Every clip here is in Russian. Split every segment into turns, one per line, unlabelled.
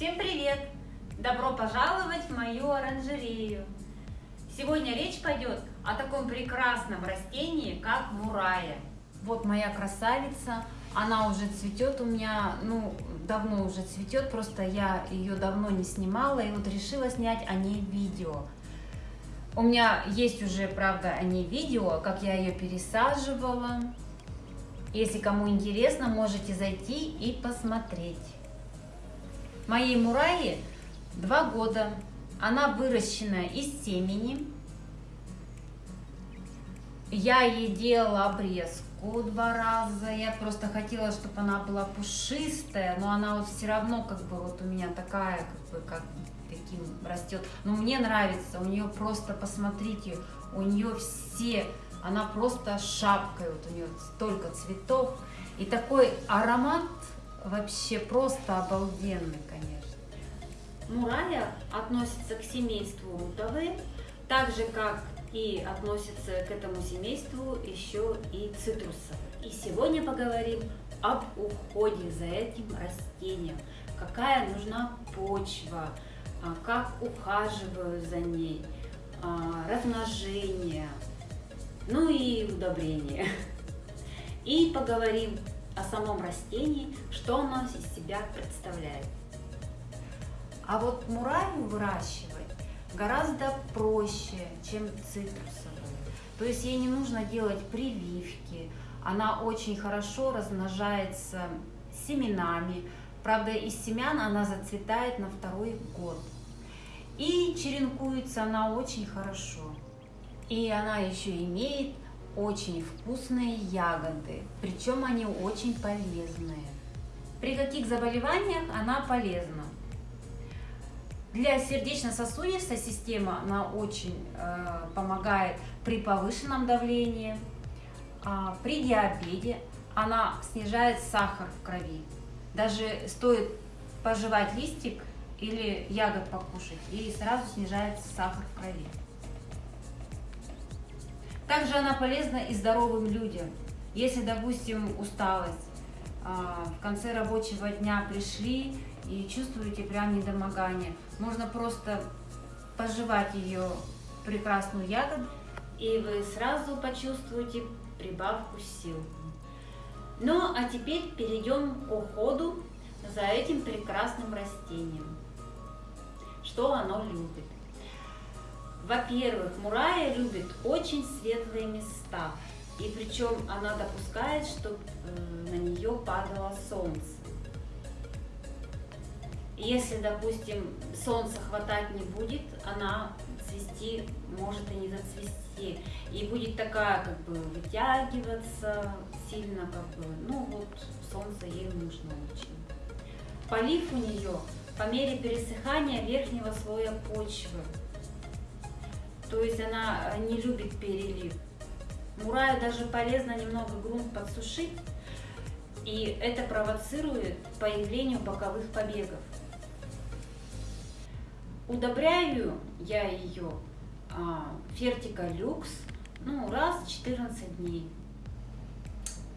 Всем привет! Добро пожаловать в мою оранжерею! Сегодня речь пойдет о таком прекрасном растении, как мурая. Вот моя красавица, она уже цветет у меня, ну, давно уже цветет, просто я ее давно не снимала, и вот решила снять о ней видео. У меня есть уже, правда, о ней видео, как я ее пересаживала. Если кому интересно, можете зайти и посмотреть. Моей мураи два года. Она выращена из семени. Я ей делала обрезку два раза. Я просто хотела, чтобы она была пушистая, но она вот все равно как бы вот у меня такая, как бы как таким растет. Но мне нравится, у нее просто, посмотрите, у нее все, она просто шапкой, вот у нее столько цветов. И такой аромат вообще просто обалденный, конечно. Мурая относится к семейству рутовые, так же как и относится к этому семейству еще и цитрусовые. И сегодня поговорим об уходе за этим растением, какая нужна почва, а, как ухаживаю за ней, а, размножение, ну и удобрение. И поговорим о самом растении, что оно из себя представляет. А вот мураю выращивать гораздо проще, чем цитрусовую. То есть ей не нужно делать прививки, она очень хорошо размножается семенами, Правда, из семян она зацветает на второй год. И черенкуется она очень хорошо. И она еще имеет очень вкусные ягоды, причем они очень полезные. При каких заболеваниях она полезна? Для сердечно-сосудистой системы она очень э, помогает при повышенном давлении, э, при диабете она снижает сахар в крови. Даже стоит пожевать листик или ягод покушать, и сразу снижается сахар в крови. Также она полезна и здоровым людям. Если, допустим, усталость, а, в конце рабочего дня пришли и чувствуете прям недомогание, можно просто пожевать ее прекрасную ягоду, и вы сразу почувствуете прибавку сил. Ну, а теперь перейдем к уходу за этим прекрасным растением. Что оно любит? Во-первых, мурая любит очень светлые места. И причем она допускает, чтобы э, на нее падало солнце. Если, допустим, солнца хватать не будет, она цвести может и не зацвести. И будет такая, как бы, вытягиваться сильно, как бы, ну вот, солнце ей нужно очень. Полив у нее по мере пересыхания верхнего слоя почвы. То есть она не любит перелив. Мураю даже полезно немного грунт подсушить, и это провоцирует появление боковых побегов. Удобряю я ее а, Фертика Люкс ну, раз в 14 дней.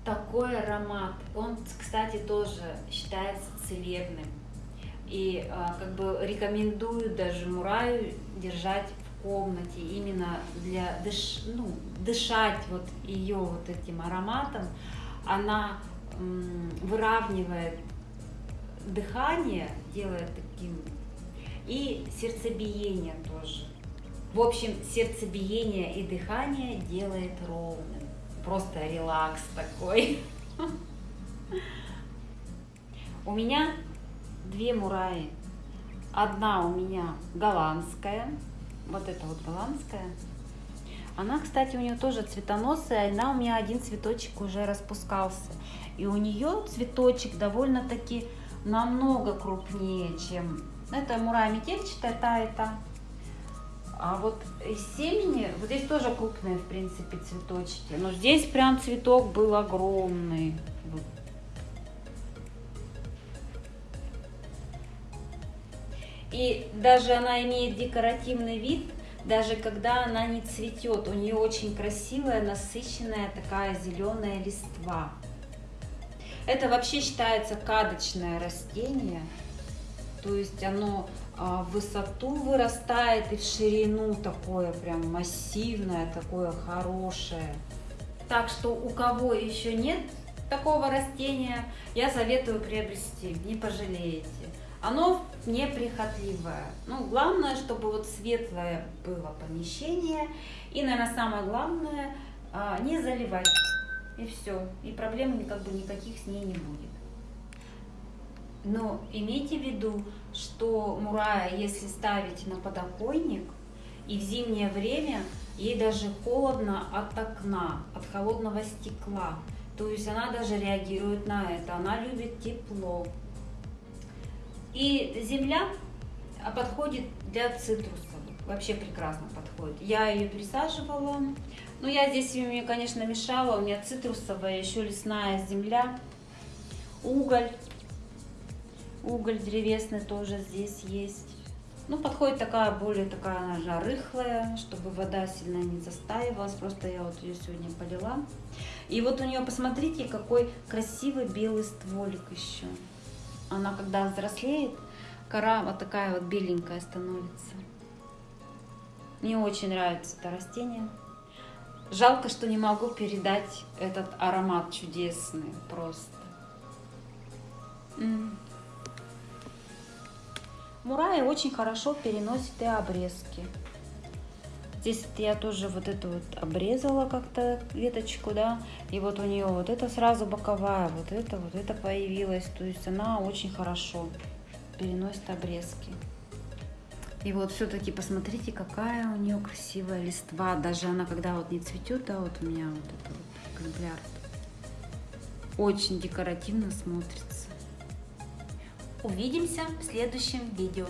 Такой аромат. Он, кстати, тоже считается целебным. И а, как бы рекомендую даже мураю держать комнате именно для дыш, ну, дышать вот ее вот этим ароматом. Она выравнивает дыхание, делает таким и сердцебиение тоже. В общем, сердцебиение и дыхание делает ровным. Просто релакс такой. У меня две мураи. Одна у меня голландская. Вот эта вот голландская. Она, кстати, у нее тоже цветоносая. Она у меня один цветочек уже распускался. И у нее цветочек довольно-таки намного крупнее, чем ну, это мура метельчатая, та та. А вот из семени, вот здесь тоже крупные, в принципе, цветочки. Но здесь прям цветок был огромный. И даже она имеет декоративный вид, даже когда она не цветет. У нее очень красивая, насыщенная такая зеленая листва. Это вообще считается кадочное растение. То есть оно а, в высоту вырастает и в ширину такое прям массивное, такое хорошее. Так что у кого еще нет такого растения, я советую приобрести, не пожалеете. Оно неприхотливое. Ну, главное, чтобы вот светлое было помещение. И, наверное, самое главное, а, не заливать. И все. И проблем как бы никаких с ней не будет. Но имейте в виду, что мурая, если ставить на подоконник, и в зимнее время ей даже холодно от окна, от холодного стекла. То есть она даже реагирует на это, она любит тепло. И земля подходит для цитрусов, вообще прекрасно подходит. Я ее пересаживала, но я здесь мне, конечно, мешала, у меня цитрусовая, еще лесная земля, уголь, уголь древесный тоже здесь есть. Ну, подходит такая, более такая, же рыхлая, чтобы вода сильно не застаивалась. Просто я вот ее сегодня полила. И вот у нее, посмотрите, какой красивый белый стволик еще. Она, когда взрослеет, кора вот такая вот беленькая становится. Мне очень нравится это растение. Жалко, что не могу передать этот аромат чудесный просто. Мурая очень хорошо переносит и обрезки. Здесь я тоже вот эту вот обрезала как-то веточку, да, и вот у нее вот это сразу боковая, вот это, вот это появилась, то есть она очень хорошо переносит обрезки. И вот все-таки посмотрите, какая у нее красивая листва, даже она когда вот не цветет, да, вот у меня вот это вот экземпляр, очень декоративно смотрится. Увидимся в следующем видео.